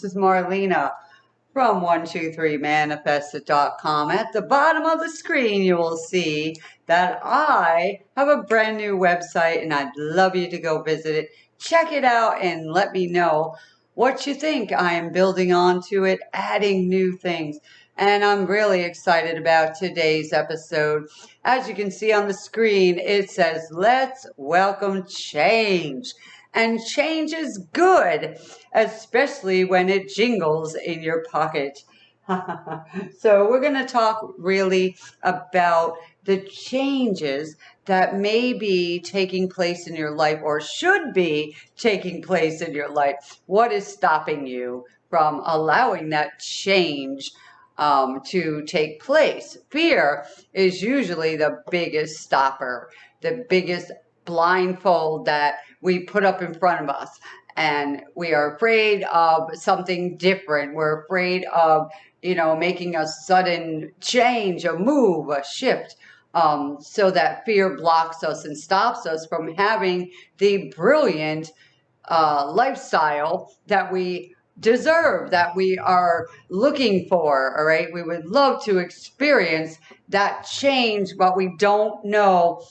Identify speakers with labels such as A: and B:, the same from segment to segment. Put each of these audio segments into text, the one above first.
A: This is Marlena from 123manifested.com. At the bottom of the screen, you will see that I have a brand new website and I'd love you to go visit it. Check it out and let me know what you think. I am building onto it, adding new things. And I'm really excited about today's episode. As you can see on the screen, it says, Let's welcome change. And change is good, especially when it jingles in your pocket. so, we're going to talk really about the changes that may be taking place in your life or should be taking place in your life. What is stopping you from allowing that change um, to take place? Fear is usually the biggest stopper, the biggest blindfold that we put up in front of us. And we are afraid of something different. We're afraid of, you know, making a sudden change, a move, a shift. Um, so that fear blocks us and stops us from having the brilliant uh, lifestyle that we deserve, that we are looking for. All right. We would love to experience that change, but we don't know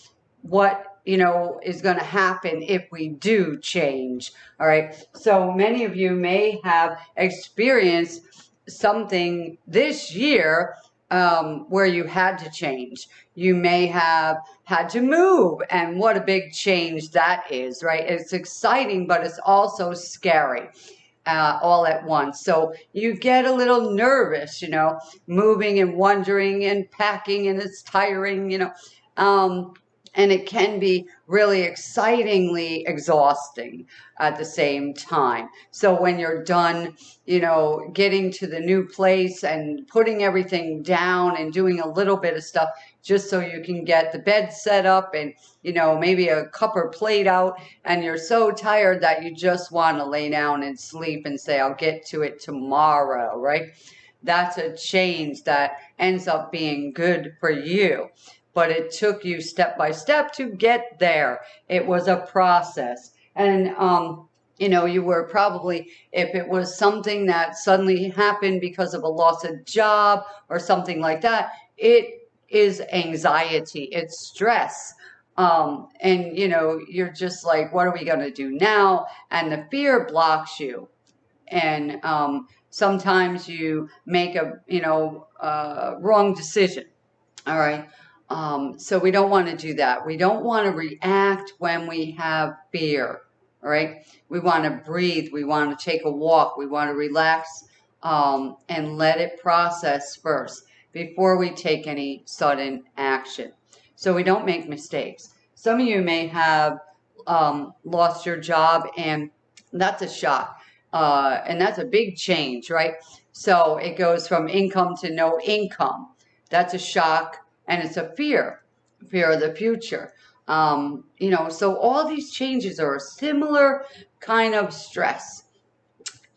A: what you know, is going to happen if we do change. All right. So many of you may have experienced something this year um, where you had to change. You may have had to move, and what a big change that is, right? It's exciting, but it's also scary. Uh, all at once. So you get a little nervous, you know, moving and wondering and packing, and it's tiring, you know. Um, and it can be really excitingly exhausting at the same time. So when you're done, you know, getting to the new place and putting everything down and doing a little bit of stuff just so you can get the bed set up and, you know, maybe a cup or plate out and you're so tired that you just want to lay down and sleep and say, I'll get to it tomorrow, right? That's a change that ends up being good for you but it took you step by step to get there. It was a process. And, um, you know, you were probably, if it was something that suddenly happened because of a loss of job or something like that, it is anxiety, it's stress. Um, and, you know, you're just like, what are we going to do now? And the fear blocks you. And um, sometimes you make a, you know, uh, wrong decision. All right. Um, so we don't want to do that. We don't want to react when we have fear. Right. We want to breathe. We want to take a walk. We want to relax um, and let it process first before we take any sudden action. So we don't make mistakes. Some of you may have um, lost your job and that's a shock. Uh, and that's a big change, right? So it goes from income to no income. That's a shock and it's a fear, fear of the future. Um, you know, so all these changes are a similar kind of stress.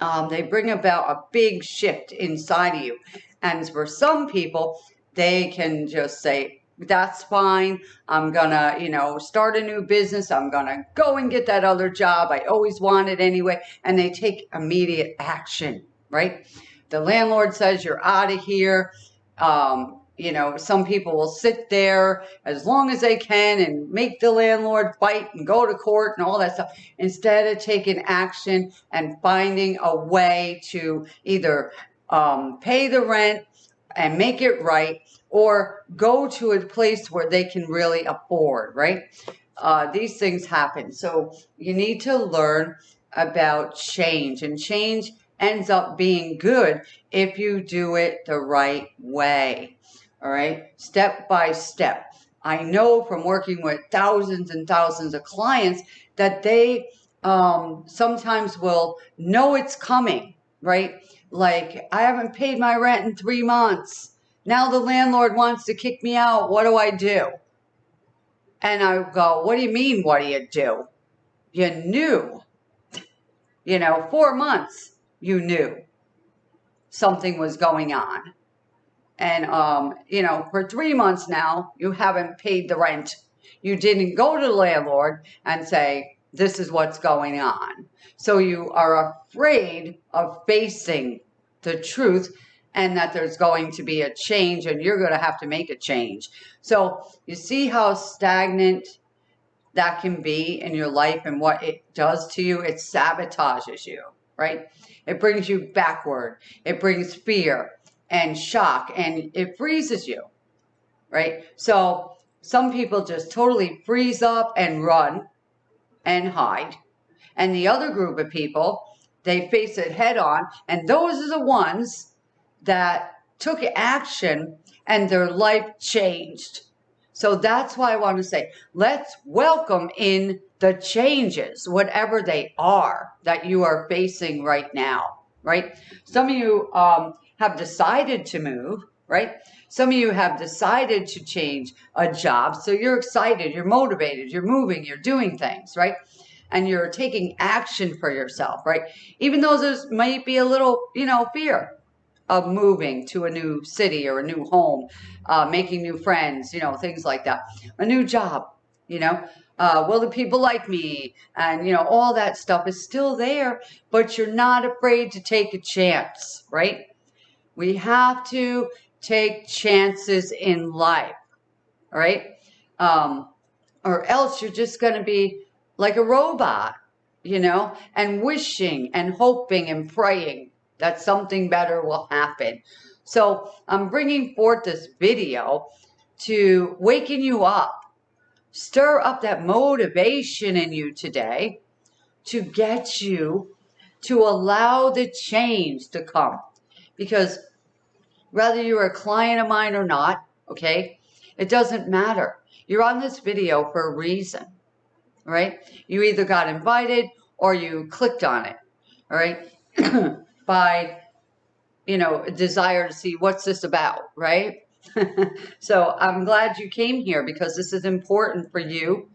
A: Um, they bring about a big shift inside of you. And for some people, they can just say, that's fine. I'm gonna, you know, start a new business. I'm gonna go and get that other job. I always wanted anyway. And they take immediate action, right? The landlord says you're out of here. Um, you know, some people will sit there as long as they can and make the landlord fight and go to court and all that stuff instead of taking action and finding a way to either um, pay the rent and make it right or go to a place where they can really afford, right? Uh, these things happen. So you need to learn about change and change ends up being good if you do it the right way all right, step by step. I know from working with thousands and thousands of clients that they um, sometimes will know it's coming, right? Like, I haven't paid my rent in three months. Now the landlord wants to kick me out. What do I do? And I go, What do you mean, what do you do? You knew, you know, four months you knew something was going on and um, you know, for three months now, you haven't paid the rent. You didn't go to the landlord and say, this is what's going on. So you are afraid of facing the truth and that there's going to be a change and you're going to have to make a change. So you see how stagnant that can be in your life and what it does to you? It sabotages you, right? It brings you backward. It brings fear and shock and it freezes you, right? So some people just totally freeze up and run and hide. And the other group of people, they face it head on. And those are the ones that took action and their life changed. So that's why I want to say, let's welcome in the changes, whatever they are that you are facing right now, right? Some of you um, have decided to move, right? Some of you have decided to change a job. So you're excited, you're motivated, you're moving, you're doing things, right? And you're taking action for yourself, right? Even though there's might be a little, you know, fear of moving to a new city or a new home, uh, making new friends, you know, things like that. A new job, you know. Uh, will the people like me? And, you know, all that stuff is still there, but you're not afraid to take a chance, right? We have to take chances in life, all right? Um, or else you're just going to be like a robot, you know, and wishing and hoping and praying that something better will happen. So I'm bringing forth this video to waken you up, stir up that motivation in you today to get you to allow the change to come. Because whether you're a client of mine or not, okay, it doesn't matter. You're on this video for a reason, right? You either got invited or you clicked on it, all right, by, you know, desire to see what's this about, right? so I'm glad you came here because this is important for you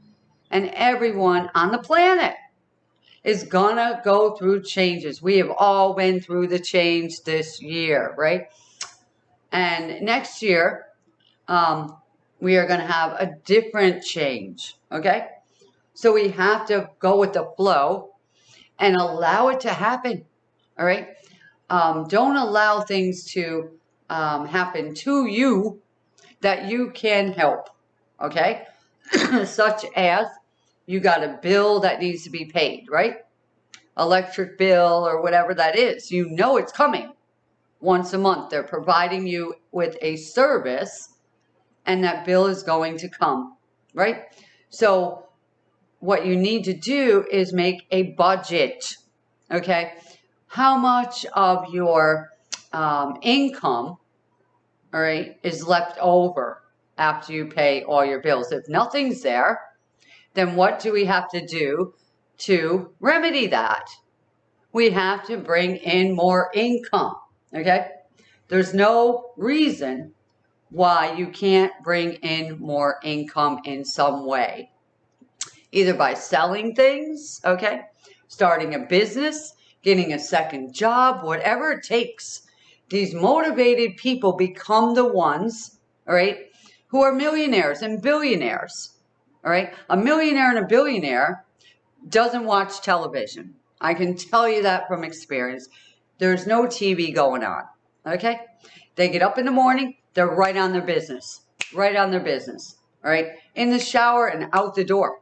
A: and everyone on the planet is gonna go through changes. We have all been through the change this year, right? And next year, um, we are going to have a different change, okay? So we have to go with the flow and allow it to happen, all right? Um, don't allow things to um, happen to you that you can help, okay? Such as you got a bill that needs to be paid, right? electric bill or whatever that is. You know it's coming once a month. They're providing you with a service and that bill is going to come, right? So what you need to do is make a budget, okay? How much of your um, income, all right, is left over after you pay all your bills? If nothing's there, then what do we have to do to remedy that. We have to bring in more income, okay? There's no reason why you can't bring in more income in some way. Either by selling things, okay? Starting a business, getting a second job, whatever it takes. These motivated people become the ones, all right, who are millionaires and billionaires, all right? A millionaire and a billionaire doesn't watch television. I can tell you that from experience. There's no TV going on. Okay? They get up in the morning, they're right on their business. Right on their business. All right? In the shower and out the door.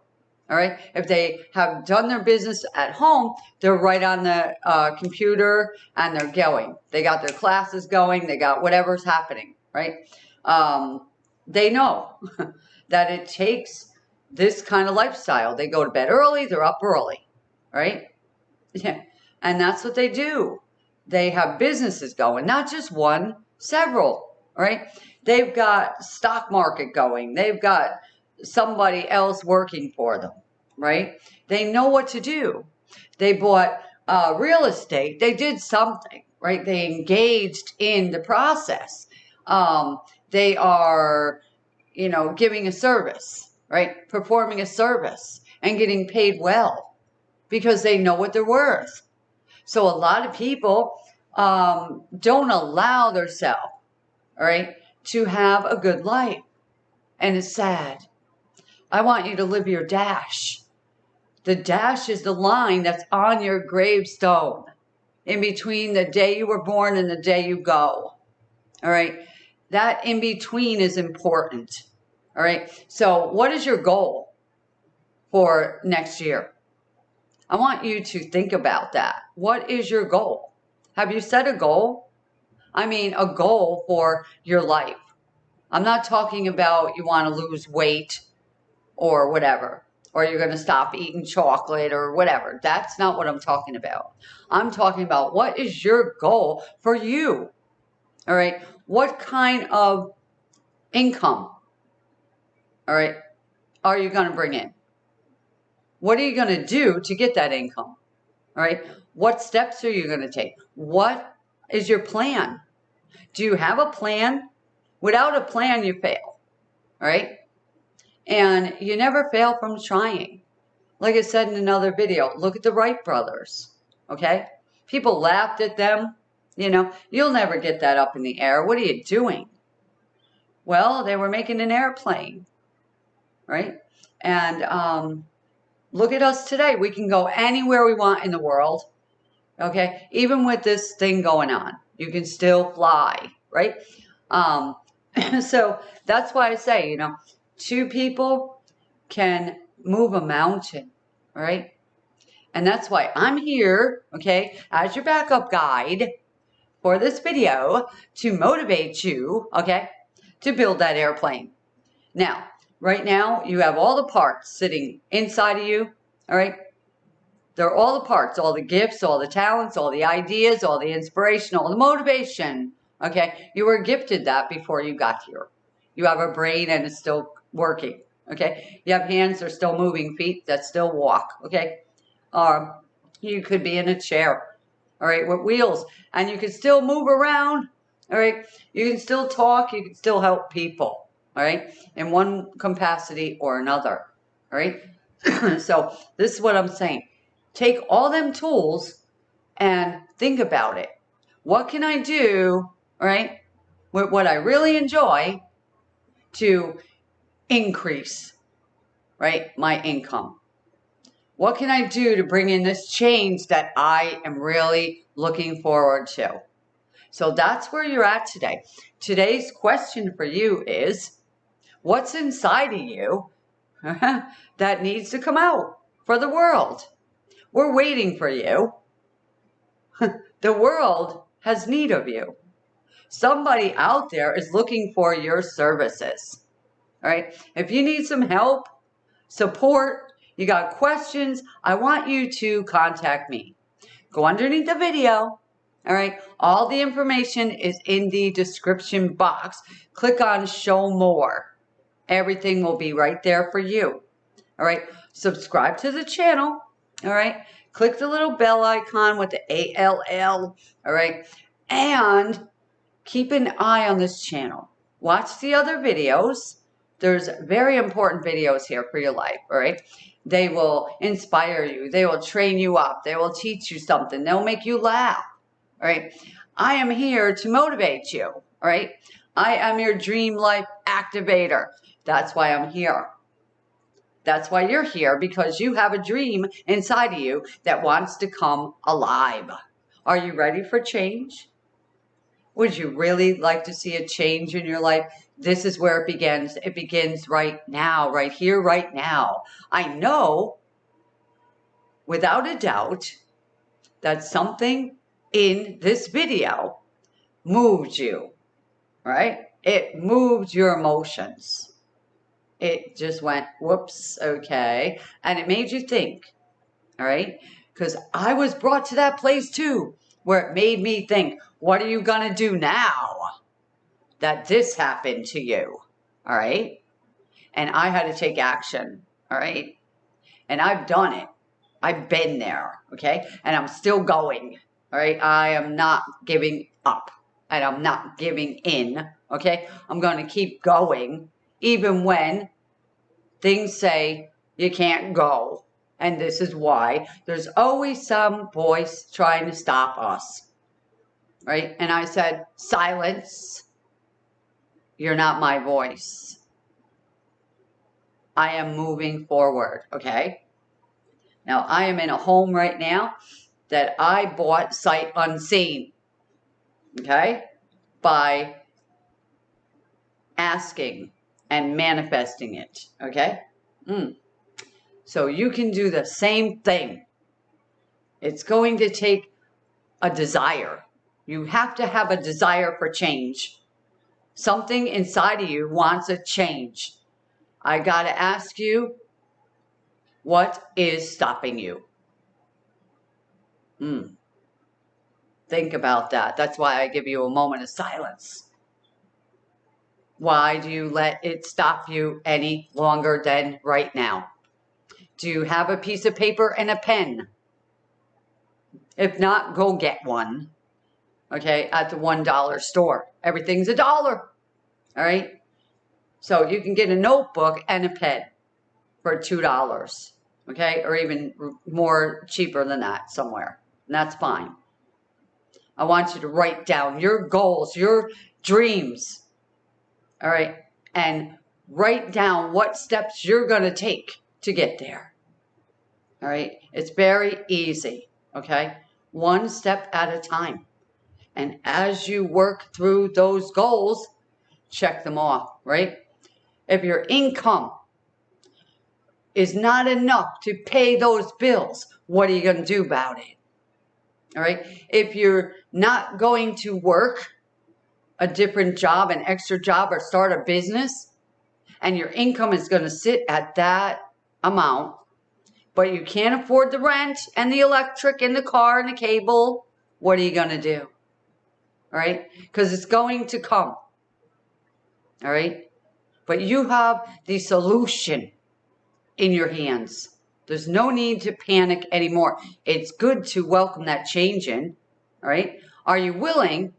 A: All right? If they have done their business at home, they're right on the uh, computer and they're going. They got their classes going, they got whatever's happening. Right? Um, they know that it takes this kind of lifestyle. They go to bed early, they're up early, right? Yeah. And that's what they do. They have businesses going, not just one, several, right? They've got stock market going. They've got somebody else working for them, right? They know what to do. They bought uh, real estate. They did something, right? They engaged in the process. Um, they are, you know, giving a service right? Performing a service and getting paid well because they know what they're worth. So a lot of people um, don't allow themselves, all right, to have a good life. And it's sad. I want you to live your dash. The dash is the line that's on your gravestone in between the day you were born and the day you go. All right. That in between is important. All right. So, what is your goal for next year? I want you to think about that. What is your goal? Have you set a goal? I mean, a goal for your life. I'm not talking about you want to lose weight or whatever, or you're going to stop eating chocolate or whatever. That's not what I'm talking about. I'm talking about what is your goal for you? All right. What kind of income, all right, are you going to bring in? What are you going to do to get that income? All right. What steps are you going to take? What is your plan? Do you have a plan? Without a plan, you fail. All right. And you never fail from trying. Like I said in another video, look at the Wright brothers. Okay. People laughed at them. You know, you'll never get that up in the air. What are you doing? Well, they were making an airplane. Right. And um, look at us today. We can go anywhere we want in the world. Okay. Even with this thing going on, you can still fly. Right. Um, so that's why I say, you know, two people can move a mountain, right? And that's why I'm here, okay, as your backup guide for this video to motivate you, okay, to build that airplane. Now, right now, you have all the parts sitting inside of you, all right? They're all the parts, all the gifts, all the talents, all the ideas, all the inspiration, all the motivation, okay? You were gifted that before you got here. You have a brain and it's still working. Okay. You have hands that are still moving, feet that still walk. Okay. Um, you could be in a chair. All right. With wheels and you can still move around. All right. You can still talk. You can still help people. All right. In one capacity or another. All right. so this is what I'm saying. Take all them tools and think about it. What can I do? All right. With what I really enjoy to increase, right, my income? What can I do to bring in this change that I am really looking forward to? So that's where you're at today. Today's question for you is what's inside of you that needs to come out for the world? We're waiting for you. the world has need of you. Somebody out there is looking for your services. All right. If you need some help, support, you got questions, I want you to contact me. Go underneath the video. All right. All the information is in the description box. Click on show more. Everything will be right there for you. All right. Subscribe to the channel. All right. Click the little bell icon with the ALL. All right. And keep an eye on this channel. Watch the other videos. There's very important videos here for your life, all right? They will inspire you. They will train you up. They will teach you something. They'll make you laugh, all right? I am here to motivate you, all right? I am your dream life activator. That's why I'm here. That's why you're here because you have a dream inside of you that wants to come alive. Are you ready for change? Would you really like to see a change in your life? This is where it begins. It begins right now, right here, right now. I know without a doubt that something in this video moved you, right? It moved your emotions. It just went, whoops, okay. And it made you think, all right? Because I was brought to that place too, where it made me think, what are you going to do now that this happened to you? All right. And I had to take action. All right. And I've done it. I've been there. Okay. And I'm still going. All right. I am not giving up and I'm not giving in. Okay. I'm going to keep going even when things say you can't go. And this is why there's always some voice trying to stop us right? And I said, silence. You're not my voice. I am moving forward, okay? Now, I am in a home right now that I bought sight unseen, okay, by asking and manifesting it, okay? Mm. So you can do the same thing. It's going to take a desire. You have to have a desire for change. Something inside of you wants a change. I got to ask you, what is stopping you? Hmm. Think about that. That's why I give you a moment of silence. Why do you let it stop you any longer than right now? Do you have a piece of paper and a pen? If not, go get one. Okay, at the $1 store. Everything's a dollar. All right? So you can get a notebook and a pen for $2. Okay, or even more cheaper than that somewhere. And that's fine. I want you to write down your goals, your dreams. All right, and write down what steps you're going to take to get there. All right. It's very easy. Okay. One step at a time. And as you work through those goals, check them off, right? If your income is not enough to pay those bills, what are you going to do about it? All right. If you're not going to work a different job, an extra job, or start a business, and your income is going to sit at that amount, but you can't afford the rent and the electric and the car and the cable, what are you going to do? All right? Because it's going to come. All right? But you have the solution in your hands. There's no need to panic anymore. It's good to welcome that change in. All right? Are you willing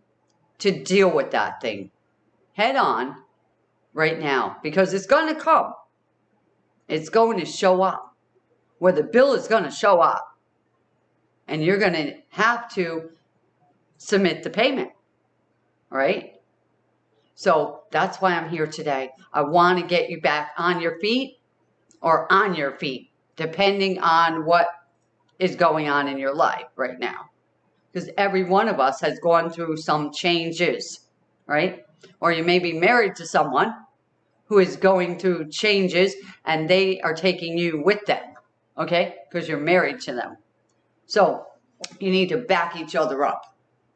A: to deal with that thing head on right now? Because it's going to come. It's going to show up where the bill is going to show up and you're going to have to submit the payment. right? So that's why I'm here today. I want to get you back on your feet or on your feet, depending on what is going on in your life right now. Because every one of us has gone through some changes, right? Or you may be married to someone who is going through changes and they are taking you with them okay? Because you're married to them. So you need to back each other up,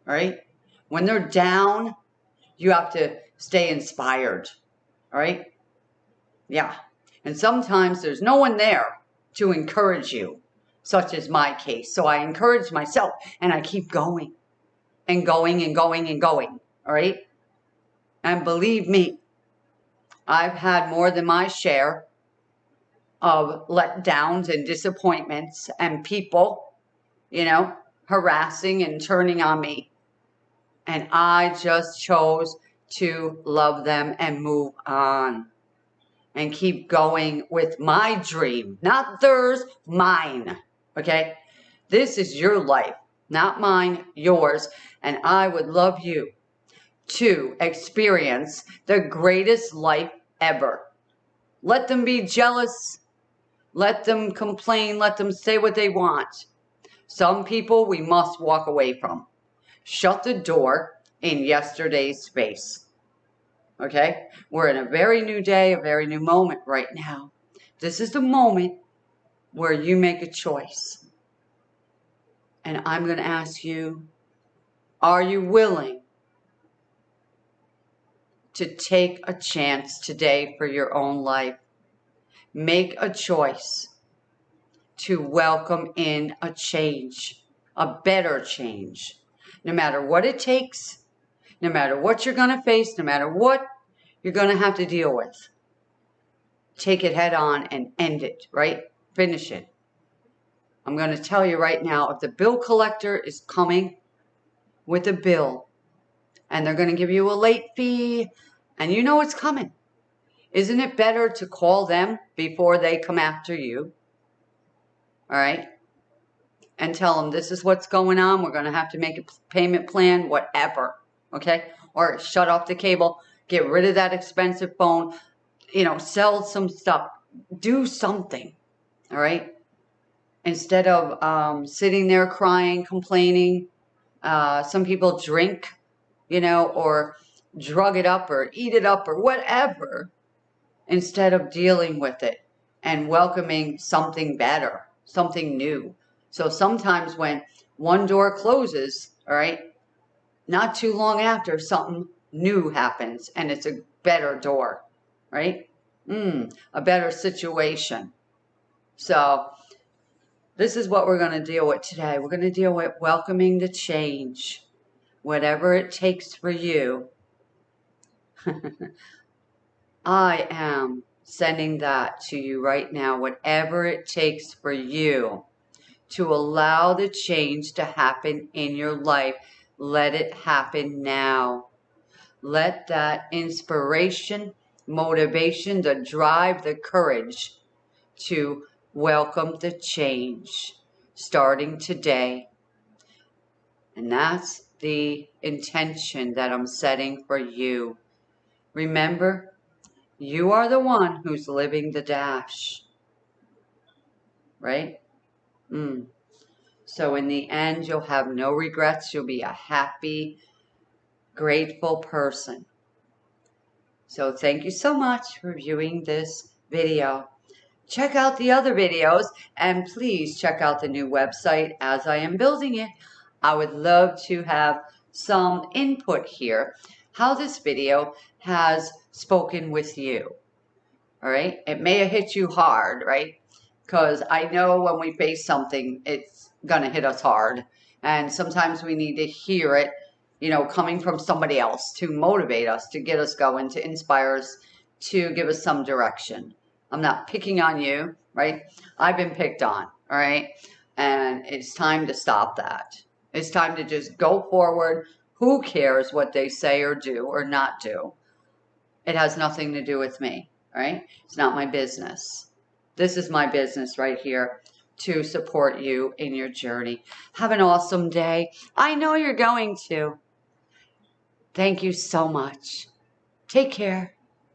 A: right? When they're down, you have to stay inspired, right? Yeah. And sometimes there's no one there to encourage you, such as my case. So I encourage myself and I keep going and going and going and going, all right? And believe me, I've had more than my share of letdowns and disappointments and people, you know, harassing and turning on me. And I just chose to love them and move on and keep going with my dream, not theirs, mine. Okay? This is your life, not mine, yours. And I would love you to experience the greatest life ever. Let them be jealous let them complain. Let them say what they want. Some people we must walk away from. Shut the door in yesterday's space. Okay? We're in a very new day, a very new moment right now. This is the moment where you make a choice. And I'm going to ask you, are you willing to take a chance today for your own life? make a choice to welcome in a change, a better change. No matter what it takes, no matter what you're going to face, no matter what you're going to have to deal with. Take it head on and end it, right? Finish it. I'm going to tell you right now, if the bill collector is coming with a bill and they're going to give you a late fee and you know it's coming, isn't it better to call them before they come after you? All right? And tell them this is what's going on. We're going to have to make a payment plan, whatever. Okay? Or shut off the cable. Get rid of that expensive phone. You know, sell some stuff. Do something. All right? instead of um, sitting there crying, complaining. Uh, some people drink, you know, or drug it up or eat it up or whatever instead of dealing with it and welcoming something better, something new. So sometimes when one door closes, all right, not too long after, something new happens and it's a better door, right? Mm, a better situation. So this is what we're going to deal with today. We're going to deal with welcoming the change, whatever it takes for you. I am sending that to you right now, whatever it takes for you to allow the change to happen in your life. Let it happen now. Let that inspiration, motivation, the drive, the courage to welcome the change starting today. And that's the intention that I'm setting for you. Remember, you are the one who's living the dash. Right? Mm. So in the end, you'll have no regrets. You'll be a happy, grateful person. So thank you so much for viewing this video. Check out the other videos and please check out the new website as I am building it. I would love to have some input here how this video has spoken with you. All right. It may have hit you hard, right? Because I know when we face something, it's going to hit us hard. And sometimes we need to hear it, you know, coming from somebody else to motivate us, to get us going, to inspire us, to give us some direction. I'm not picking on you, right? I've been picked on, all right? And it's time to stop that. It's time to just go forward. Who cares what they say or do or not do? It has nothing to do with me, right? It's not my business. This is my business right here to support you in your journey. Have an awesome day. I know you're going to. Thank you so much. Take care.